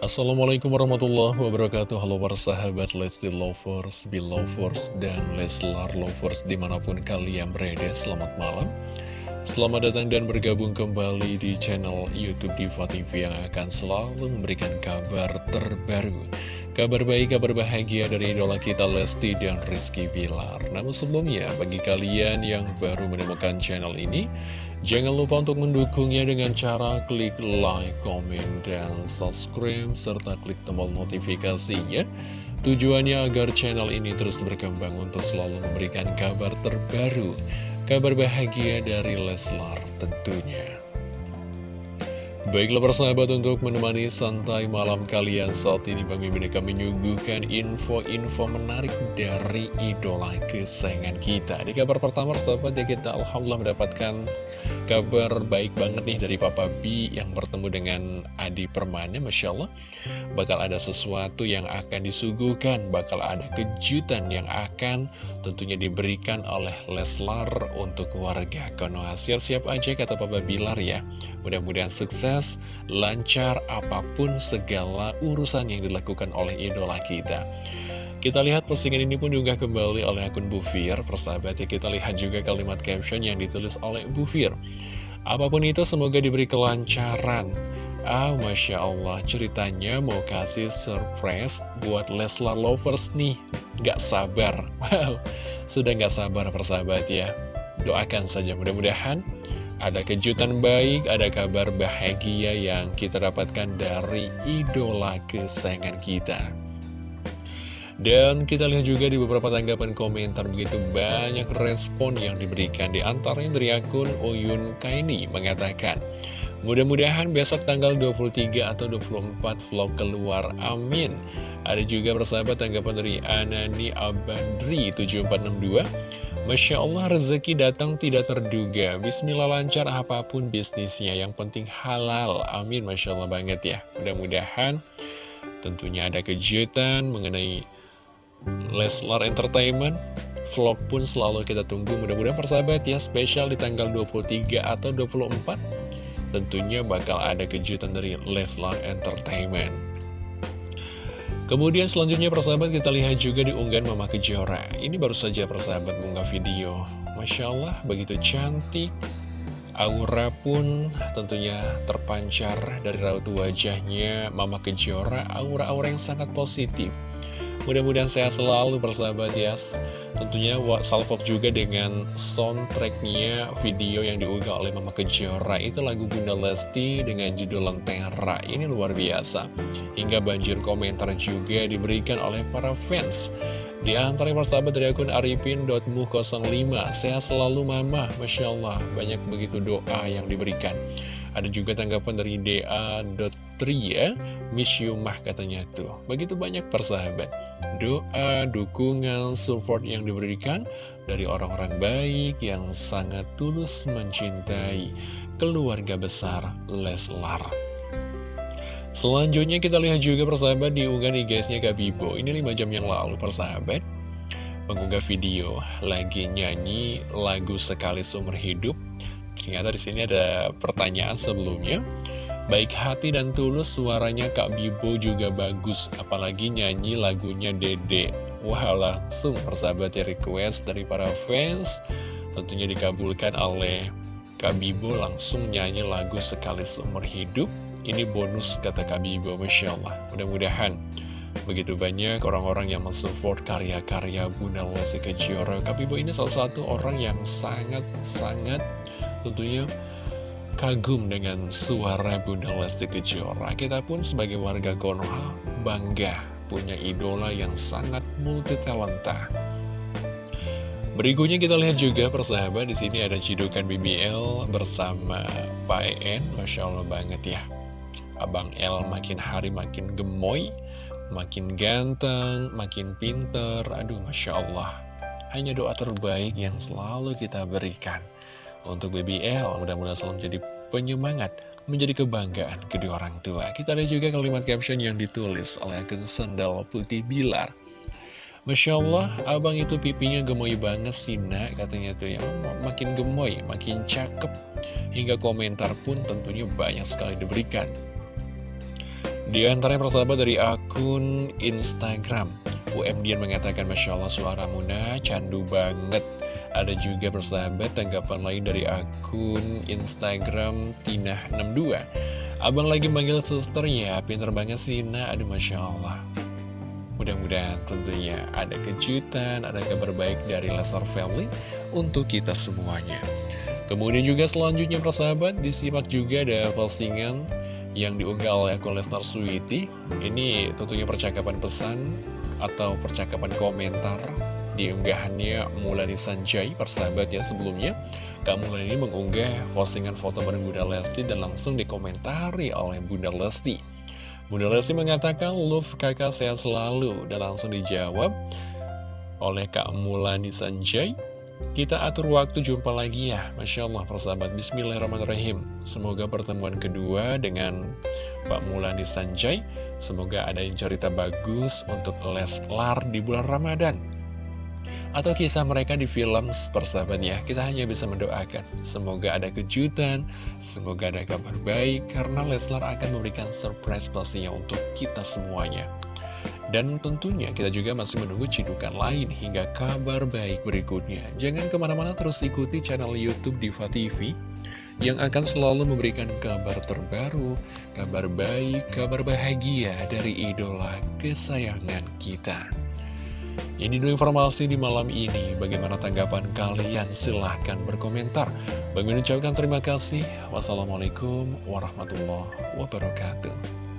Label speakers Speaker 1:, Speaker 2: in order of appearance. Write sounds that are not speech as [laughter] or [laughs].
Speaker 1: Assalamualaikum warahmatullahi wabarakatuh. Halo para sahabat Lesti Lovers, Belovers, dan Leslar Lovers di mana pun kalian berada Selamat malam Selamat datang dan bergabung kembali di channel Youtube Diva TV yang akan selalu memberikan kabar terbaru. Kabar baik, kabar bahagia dari idola kita Lesti dan Rizky Bilar. Namun sebelumnya, bagi kalian yang baru menemukan channel ini Jangan lupa untuk mendukungnya dengan cara klik like, komen, dan subscribe, serta klik tombol notifikasinya. Tujuannya agar channel ini terus berkembang untuk selalu memberikan kabar terbaru, kabar bahagia dari Leslar tentunya. Baiklah persahabat untuk menemani santai malam kalian. Saat ini Bang Mimin akan menyuguhkan info-info menarik dari idola kesayangan kita. Di kabar pertama persahabat ya kita Alhamdulillah mendapatkan kabar baik banget nih dari Papa B yang bertemu dengan Adi Permana Masya Allah. Bakal ada sesuatu yang akan disuguhkan Bakal ada kejutan yang akan tentunya diberikan oleh Leslar untuk keluarga Konoha. Siap-siap aja kata Papa Bilar ya. Mudah-mudahan sukses sukses, lancar apa pun segala urusan yang dilakukan oleh idola kita. Kita lihat postingan ini pun juga kembali oleh akun Bufir, persahabat ya kita lihat juga kalimat caption yang ditulis oleh Bufir. Apa pun itu semoga diberi kelancaran. Ah, Masya Allah, ceritanya mau kasih surprise buat Leslar Lovers nih. Gak sabar. [laughs] Wow, sudah gak sabar persahabat ya. Doakan saja mudah-mudahan ada kejutan baik, ada kabar bahagia yang kita dapatkan dari idola kesayangan kita. Dan kita lihat juga di beberapa tanggapan komentar begitu banyak respon yang diberikan. Di antaranya dari akun Oyun Kaini mengatakan Mudah-mudahan besok tanggal 23 atau 24 vlog keluar, amin. Ada juga persahabat tanggapan dari Anani Abandri 7462 Masya Allah rezeki datang tidak terduga. Bismillah lancar apa pun bisnisnya. Yang penting halal. Amin Masya Allah banget ya. Mudah-mudahan tentunya ada kejutan mengenai Leslar Entertainment. Vlog pun selalu kita tunggu. Mudah-mudahan persahabat ya Spesial di tanggal 23 atau 24 Tentunya bakal ada kejutan dari Leslar Entertainment Kemudian selanjutnya persahabat kita lihat juga di unggahan Mama Kejora. Ini baru saja persahabat mengunggah video. Masya Allah begitu cantik. Aura pun tentunya terpancar dari raut wajahnya Mama Kejora. Aura-aura yang sangat positif. Mudah-mudahan sehat selalu bersahabat ya Tentunya salvok juga dengan soundtracknya video yang diunggah oleh Mama Kejora. Itu lagu Bunda Lesti dengan judul Lentera. Ini luar biasa. Hingga banjir komentar juga diberikan oleh para fans. Di antara persahabat dari akun arifin.mu05 Sehat selalu mama. Masya Allah Banyak begitu doa yang diberikan. Ada juga tanggapan dari DA.tri ya Miss you mah katanya tuh. Begitu banyak persahabat. Doa, dukungan, support yang diberikan Dari orang-orang baik yang sangat tulus mencintai Keluarga besar Leslar. Selanjutnya kita lihat juga persahabat di unggahan IG-nya Kak Bibo. Ini 5 jam yang lalu persahabat. Mengunggah video lagi nyanyi lagu Sekali Seumur Hidup. Ternyata di sini ada pertanyaan sebelumnya. Baik hati dan tulus suaranya Kak Bibo juga bagus, apalagi nyanyi lagunya Dede. Wah langsung persahabat ya request dari para fans, tentunya dikabulkan oleh Kak Bibo langsung nyanyi lagu sekali seumur hidup. Ini bonus kata Kak Bibo, Masya Allah. Mudah-mudahan begitu banyak orang-orang yang mensupport karya-karya Bunda Lesti Kejora. Kak Bibo ini salah satu orang yang sangat-sangat tentunya kagum dengan suara Bunda Lesti Kejora. Kita pun sebagai warga Konoha bangga punya idola yang sangat multi talenta. Berikutnya kita lihat juga persahabat di sini ada cidukan BBL bersama Pak En, masya Allah banget ya. Abang L makin hari makin gemoy, makin ganteng, makin pinter. Aduh, masya Allah. Hanya doa terbaik yang selalu kita berikan untuk BBL. Mudah-mudahan selalu menjadi penyemangat, menjadi kebanggaan kedua orang tua. Kita ada juga kalimat caption yang ditulis oleh akun Sendal Putih Bilar. Masya Allah, abang itu pipinya gemoy banget sih nak, katanya tuh ya, makin gemoy, makin cakep. Hingga komentar pun tentunya banyak sekali diberikan. Di antaranya persahabat dari akun Instagram UMDian mengatakan Masya Allah suara Muna candu banget Ada juga persahabat tanggapan lain dari akun Instagram Tina62 Abang lagi manggil suster ya Pinter banget sih Nah aduh Masya Allah Mudah-mudahan tentunya ada kejutan, ada kabar baik dari Lesnar Family untuk kita semuanya. Kemudian juga selanjutnya persahabat, disimak juga ada postingan yang diunggah oleh akun Lesnar Sweety. Ini tentunya percakapan pesan atau percakapan komentar diunggahannya Mulani Sanjay, persahabat ya sebelumnya. Kak ini mengunggah postingan foto bareng Bunda Lesti dan langsung dikomentari oleh Bunda Lesti. Bunda Lesti mengatakan, love kakak sehat selalu, dan langsung dijawab oleh Kak Mulani Sanjay. Kita atur waktu jumpa lagi ya, Masya Allah persahabat, Bismillahirrahmanirrahim. Semoga pertemuan kedua dengan Pak Mulani Sanjay, semoga ada yang cerita bagus untuk Leslar di bulan Ramadan atau kisah mereka di film persahabat ya. Kita hanya bisa mendoakan. Semoga ada kejutan semoga ada kabar baik karena Leslar akan memberikan surprise pastinya untuk kita semuanya. Dan tentunya kita juga masih menunggu cidukan lain hingga kabar baik berikutnya. Jangan ke mana-mana terus ikuti channel youtube Diva TV yang akan selalu memberikan kabar terbaru, kabar baik, kabar bahagia dari idola kesayangan kita. Ini dulu informasi di malam ini. Bagaimana tanggapan kalian? Silahkan berkomentar. Bagi ucapkan terima kasih. Wassalamualaikum warahmatullahi wabarakatuh.